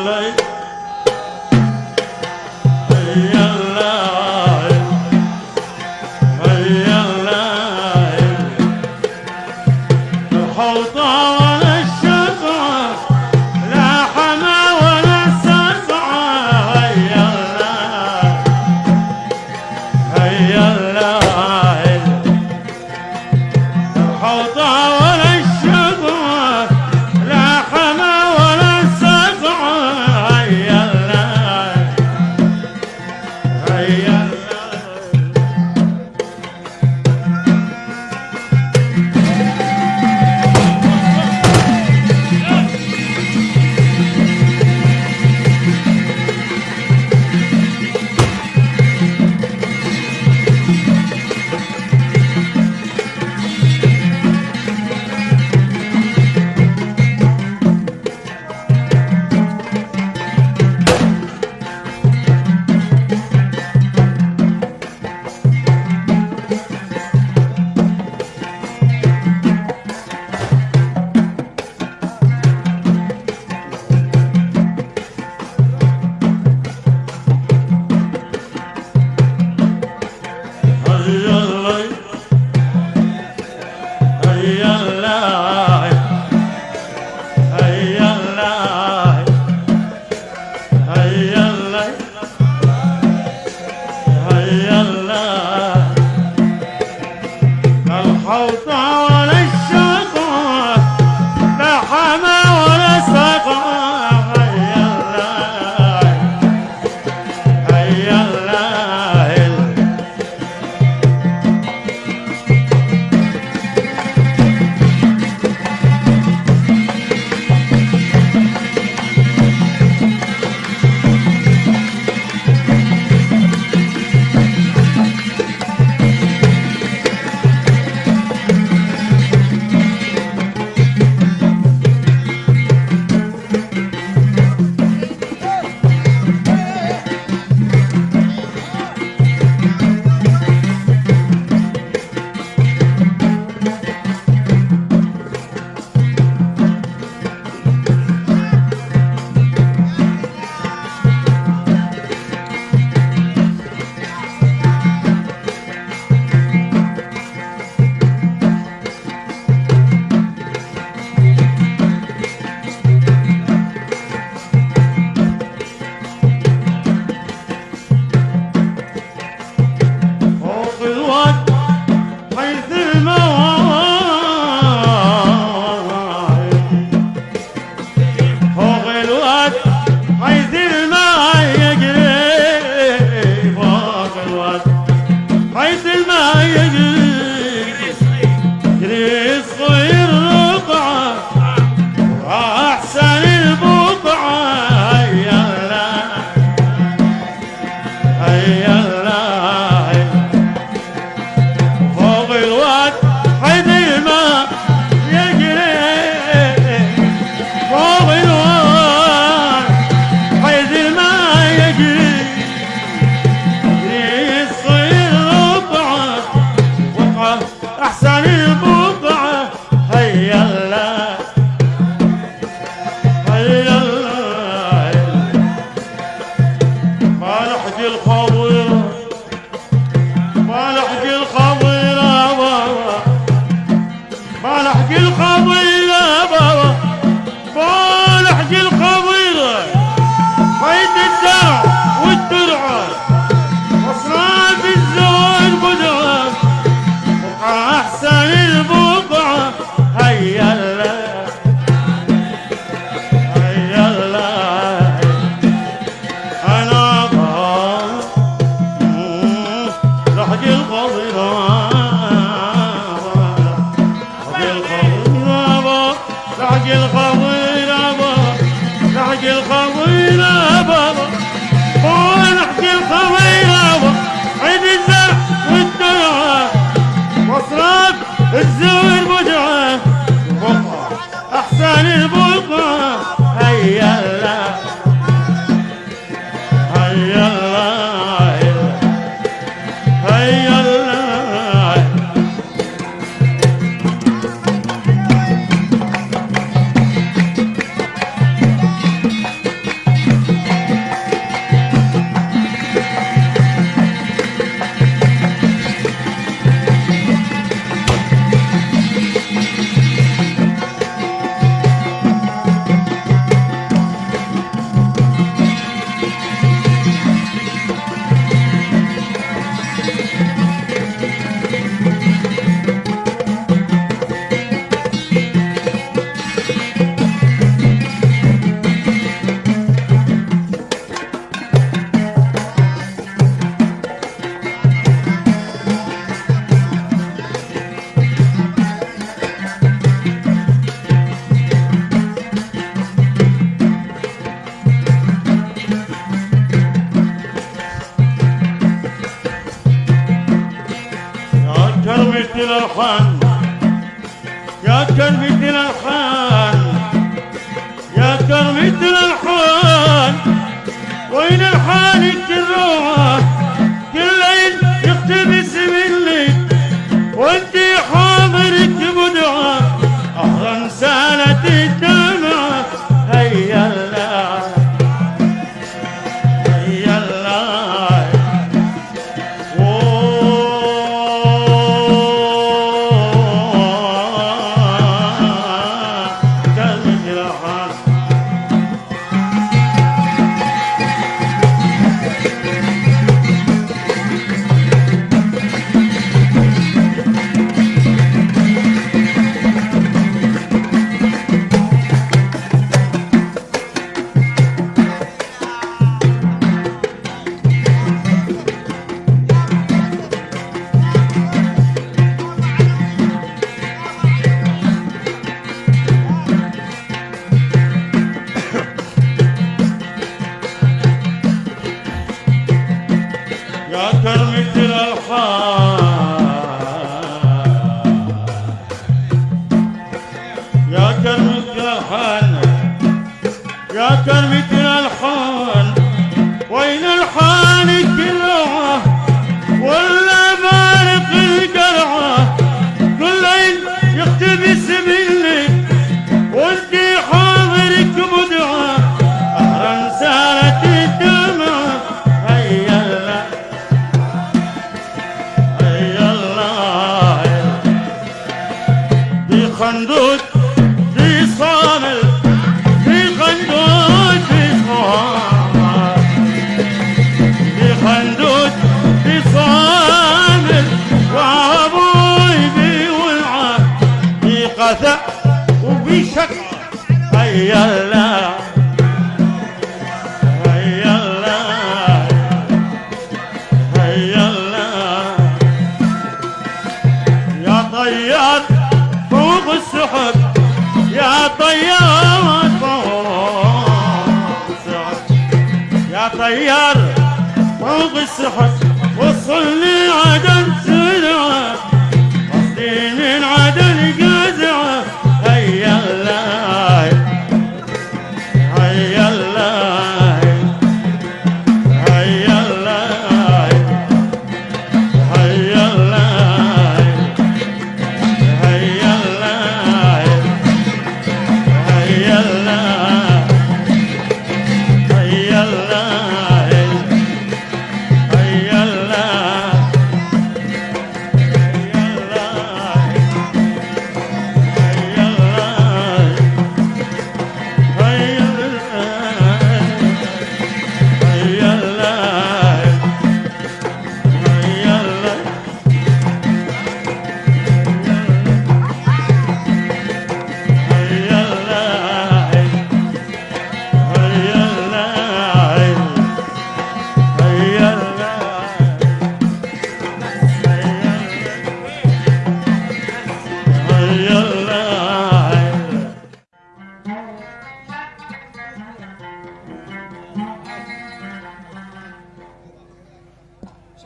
life. Allah ابا سحق الخضير ابا سحق الخضير ابا ونحكي الخضير ابا عيد الزرع والدمعة مصرات الزوير بدعة بقعة أحسن البقعة هيا الله. هيا الله. يا كرم الدين الحان يا كرم الدين وين الحال الجروح؟ كله طيار فوق السحب يا طيار فوق السحب يا طيار فوق السحب وصل